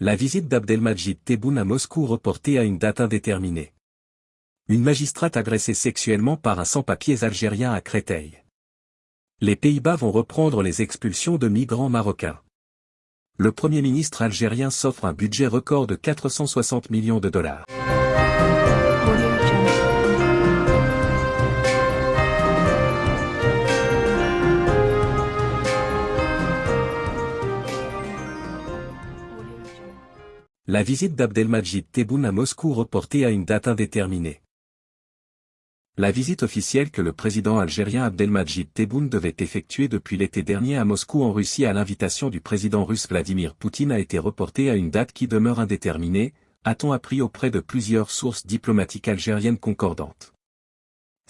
La visite d'Abdelmajid Tebboune à Moscou reportée à une date indéterminée. Une magistrate agressée sexuellement par un sans-papiers algérien à Créteil. Les Pays-Bas vont reprendre les expulsions de migrants marocains. Le Premier ministre algérien s'offre un budget record de 460 millions de dollars. La visite d'Abdelmajid Tebboune à Moscou reportée à une date indéterminée. La visite officielle que le président algérien Abdelmajid Tebboune devait effectuer depuis l'été dernier à Moscou en Russie à l'invitation du président russe Vladimir Poutine a été reportée à une date qui demeure indéterminée, a-t-on appris auprès de plusieurs sources diplomatiques algériennes concordantes.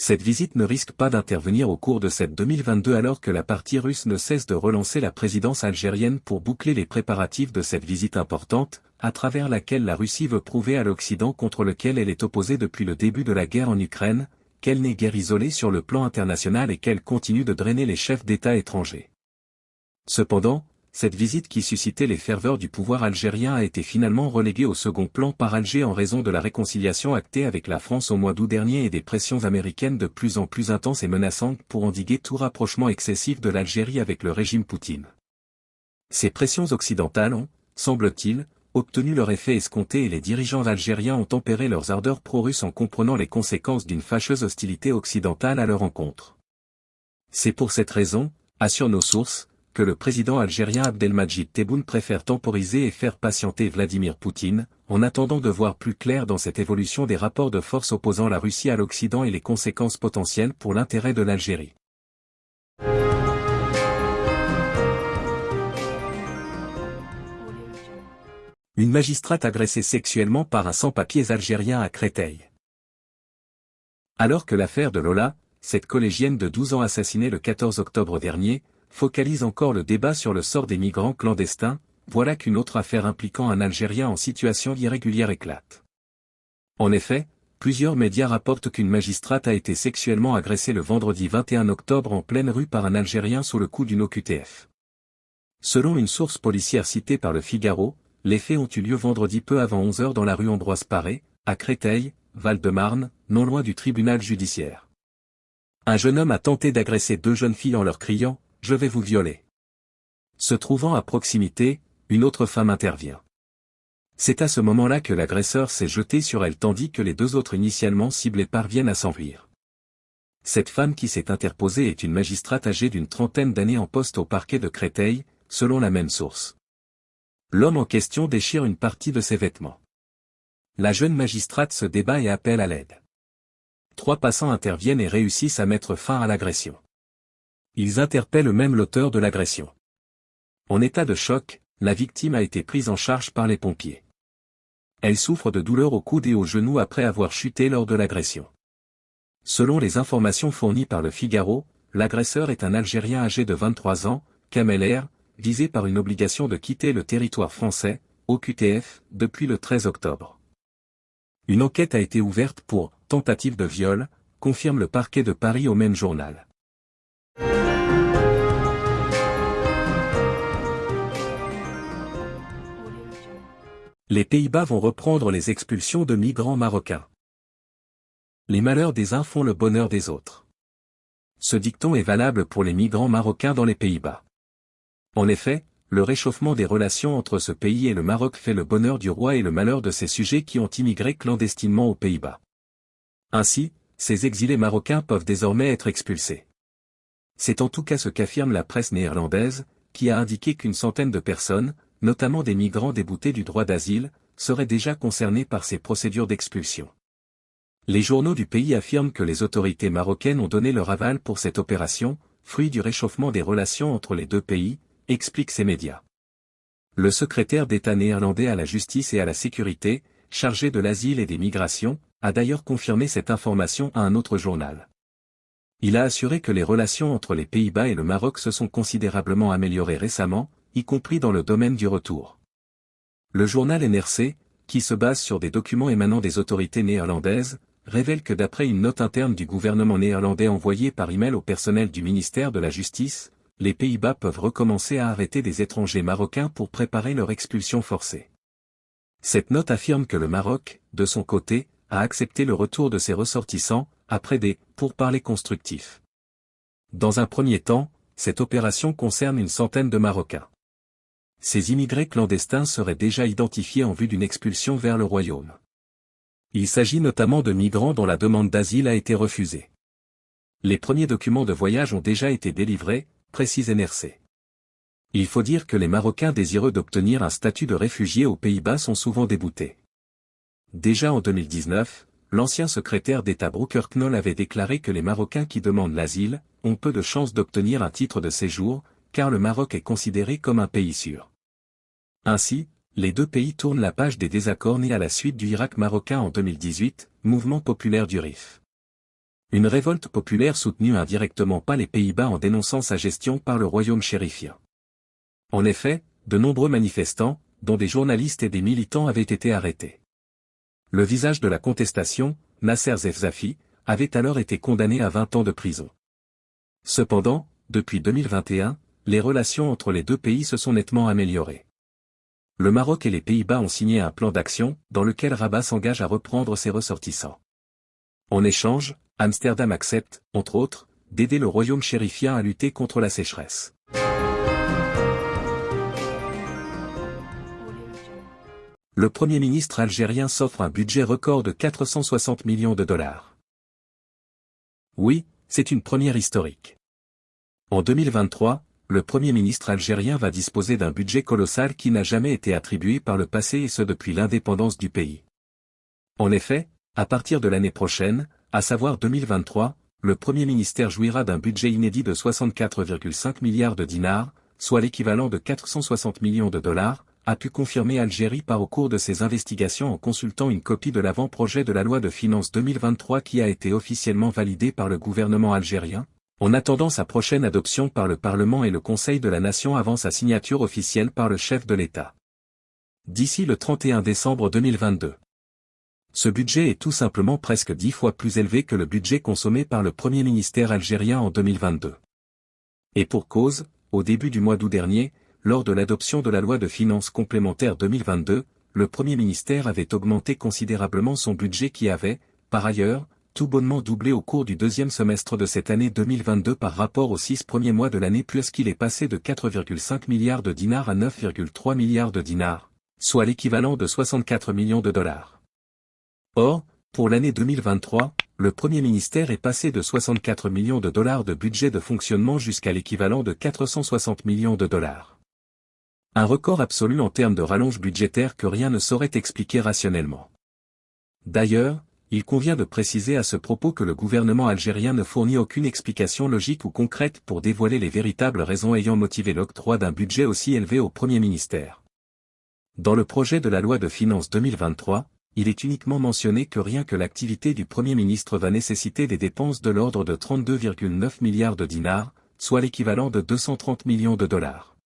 Cette visite ne risque pas d'intervenir au cours de cette 2022 alors que la partie russe ne cesse de relancer la présidence algérienne pour boucler les préparatifs de cette visite importante, à travers laquelle la Russie veut prouver à l'Occident contre lequel elle est opposée depuis le début de la guerre en Ukraine, qu'elle n'est guère isolée sur le plan international et qu'elle continue de drainer les chefs d'État étrangers. Cependant, cette visite qui suscitait les ferveurs du pouvoir algérien a été finalement reléguée au second plan par Alger en raison de la réconciliation actée avec la France au mois d'août dernier et des pressions américaines de plus en plus intenses et menaçantes pour endiguer tout rapprochement excessif de l'Algérie avec le régime Poutine. Ces pressions occidentales ont, semble-t-il, obtenu leur effet escompté et les dirigeants algériens ont tempéré leurs ardeurs pro-russes en comprenant les conséquences d'une fâcheuse hostilité occidentale à leur encontre. C'est pour cette raison, assurent nos sources, que le président algérien Abdelmajid Tebboune préfère temporiser et faire patienter Vladimir Poutine, en attendant de voir plus clair dans cette évolution des rapports de force opposant la Russie à l'Occident et les conséquences potentielles pour l'intérêt de l'Algérie. Une magistrate agressée sexuellement par un sans-papiers algérien à Créteil. Alors que l'affaire de Lola, cette collégienne de 12 ans assassinée le 14 octobre dernier, focalise encore le débat sur le sort des migrants clandestins, voilà qu'une autre affaire impliquant un Algérien en situation irrégulière éclate. En effet, plusieurs médias rapportent qu'une magistrate a été sexuellement agressée le vendredi 21 octobre en pleine rue par un Algérien sous le coup d'une OQTF. Selon une source policière citée par le Figaro, les faits ont eu lieu vendredi peu avant 11 heures dans la rue Ambroise Paré, à Créteil, Val-de-Marne, non loin du tribunal judiciaire. Un jeune homme a tenté d'agresser deux jeunes filles en leur criant je vais vous violer. Se trouvant à proximité, une autre femme intervient. C'est à ce moment-là que l'agresseur s'est jeté sur elle tandis que les deux autres initialement ciblés parviennent à s'enfuir. Cette femme qui s'est interposée est une magistrate âgée d'une trentaine d'années en poste au parquet de Créteil, selon la même source. L'homme en question déchire une partie de ses vêtements. La jeune magistrate se débat et appelle à l'aide. Trois passants interviennent et réussissent à mettre fin à l'agression. Ils interpellent même l'auteur de l'agression. En état de choc, la victime a été prise en charge par les pompiers. Elle souffre de douleurs au coude et au genou après avoir chuté lors de l'agression. Selon les informations fournies par le Figaro, l'agresseur est un Algérien âgé de 23 ans, Kamel visé par une obligation de quitter le territoire français, au QTF, depuis le 13 octobre. Une enquête a été ouverte pour tentative de viol, confirme le parquet de Paris au même journal. Les Pays-Bas vont reprendre les expulsions de migrants marocains. Les malheurs des uns font le bonheur des autres. Ce dicton est valable pour les migrants marocains dans les Pays-Bas. En effet, le réchauffement des relations entre ce pays et le Maroc fait le bonheur du roi et le malheur de ses sujets qui ont immigré clandestinement aux Pays-Bas. Ainsi, ces exilés marocains peuvent désormais être expulsés. C'est en tout cas ce qu'affirme la presse néerlandaise, qui a indiqué qu'une centaine de personnes, notamment des migrants déboutés du droit d'asile, seraient déjà concernés par ces procédures d'expulsion. Les journaux du pays affirment que les autorités marocaines ont donné leur aval pour cette opération, fruit du réchauffement des relations entre les deux pays, expliquent ces médias. Le secrétaire d'État néerlandais à la justice et à la sécurité, chargé de l'asile et des migrations, a d'ailleurs confirmé cette information à un autre journal. Il a assuré que les relations entre les Pays-Bas et le Maroc se sont considérablement améliorées récemment, y compris dans le domaine du retour. Le journal NRC, qui se base sur des documents émanant des autorités néerlandaises, révèle que d'après une note interne du gouvernement néerlandais envoyée par email au personnel du ministère de la Justice, les Pays-Bas peuvent recommencer à arrêter des étrangers marocains pour préparer leur expulsion forcée. Cette note affirme que le Maroc, de son côté, a accepté le retour de ses ressortissants, après des pourparlers constructifs. Dans un premier temps, cette opération concerne une centaine de Marocains. Ces immigrés clandestins seraient déjà identifiés en vue d'une expulsion vers le royaume. Il s'agit notamment de migrants dont la demande d'asile a été refusée. Les premiers documents de voyage ont déjà été délivrés, précise NRC. Il faut dire que les Marocains désireux d'obtenir un statut de réfugié aux Pays-Bas sont souvent déboutés. Déjà en 2019, l'ancien secrétaire d'État Brooker Knoll avait déclaré que les Marocains qui demandent l'asile, ont peu de chances d'obtenir un titre de séjour, car le Maroc est considéré comme un pays sûr. Ainsi, les deux pays tournent la page des désaccords nés à la suite du Irak marocain en 2018, mouvement populaire du RIF. Une révolte populaire soutenue indirectement pas les Pays-Bas en dénonçant sa gestion par le royaume chérifien. En effet, de nombreux manifestants, dont des journalistes et des militants avaient été arrêtés. Le visage de la contestation, Nasser Zefzafi, avait alors été condamné à 20 ans de prison. Cependant, depuis 2021, les relations entre les deux pays se sont nettement améliorées. Le Maroc et les Pays-Bas ont signé un plan d'action, dans lequel Rabat s'engage à reprendre ses ressortissants. En échange, Amsterdam accepte, entre autres, d'aider le royaume chérifien à lutter contre la sécheresse. Le Premier ministre algérien s'offre un budget record de 460 millions de dollars. Oui, c'est une première historique. En 2023, le Premier ministre algérien va disposer d'un budget colossal qui n'a jamais été attribué par le passé et ce depuis l'indépendance du pays. En effet, à partir de l'année prochaine, à savoir 2023, le Premier ministère jouira d'un budget inédit de 64,5 milliards de dinars, soit l'équivalent de 460 millions de dollars, a pu confirmer Algérie par au cours de ses investigations en consultant une copie de l'avant-projet de la loi de finances 2023 qui a été officiellement validée par le gouvernement algérien, en attendant sa prochaine adoption par le Parlement et le Conseil de la Nation avant sa signature officielle par le chef de l'État. D'ici le 31 décembre 2022. Ce budget est tout simplement presque dix fois plus élevé que le budget consommé par le Premier ministère algérien en 2022. Et pour cause, au début du mois d'août dernier, lors de l'adoption de la loi de finances complémentaire 2022, le Premier ministère avait augmenté considérablement son budget qui avait, par ailleurs, tout bonnement doublé au cours du deuxième semestre de cette année 2022 par rapport aux six premiers mois de l'année puisqu'il est passé de 4,5 milliards de dinars à 9,3 milliards de dinars, soit l'équivalent de 64 millions de dollars. Or, pour l'année 2023, le Premier ministère est passé de 64 millions de dollars de budget de fonctionnement jusqu'à l'équivalent de 460 millions de dollars. Un record absolu en termes de rallonge budgétaire que rien ne saurait expliquer rationnellement. D'ailleurs, il convient de préciser à ce propos que le gouvernement algérien ne fournit aucune explication logique ou concrète pour dévoiler les véritables raisons ayant motivé l'octroi d'un budget aussi élevé au Premier ministère. Dans le projet de la loi de finances 2023, il est uniquement mentionné que rien que l'activité du Premier ministre va nécessiter des dépenses de l'ordre de 32,9 milliards de dinars, soit l'équivalent de 230 millions de dollars.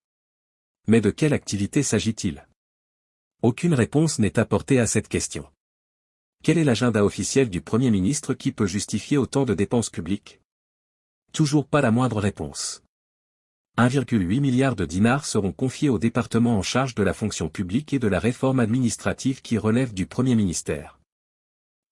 Mais de quelle activité s'agit-il? Aucune réponse n'est apportée à cette question. Quel est l'agenda officiel du Premier ministre qui peut justifier autant de dépenses publiques? Toujours pas la moindre réponse. 1,8 milliard de dinars seront confiés au département en charge de la fonction publique et de la réforme administrative qui relève du Premier ministère.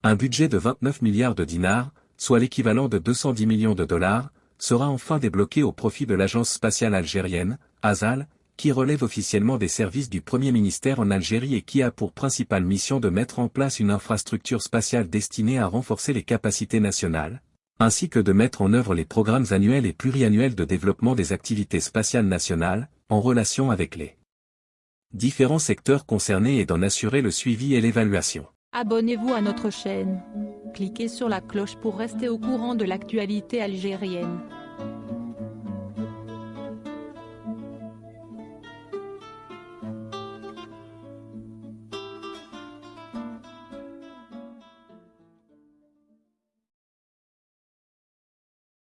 Un budget de 29 milliards de dinars, soit l'équivalent de 210 millions de dollars, sera enfin débloqué au profit de l'agence spatiale algérienne, ASAL, qui relève officiellement des services du Premier ministère en Algérie et qui a pour principale mission de mettre en place une infrastructure spatiale destinée à renforcer les capacités nationales, ainsi que de mettre en œuvre les programmes annuels et pluriannuels de développement des activités spatiales nationales, en relation avec les différents secteurs concernés et d'en assurer le suivi et l'évaluation. Abonnez-vous à notre chaîne. Cliquez sur la cloche pour rester au courant de l'actualité algérienne.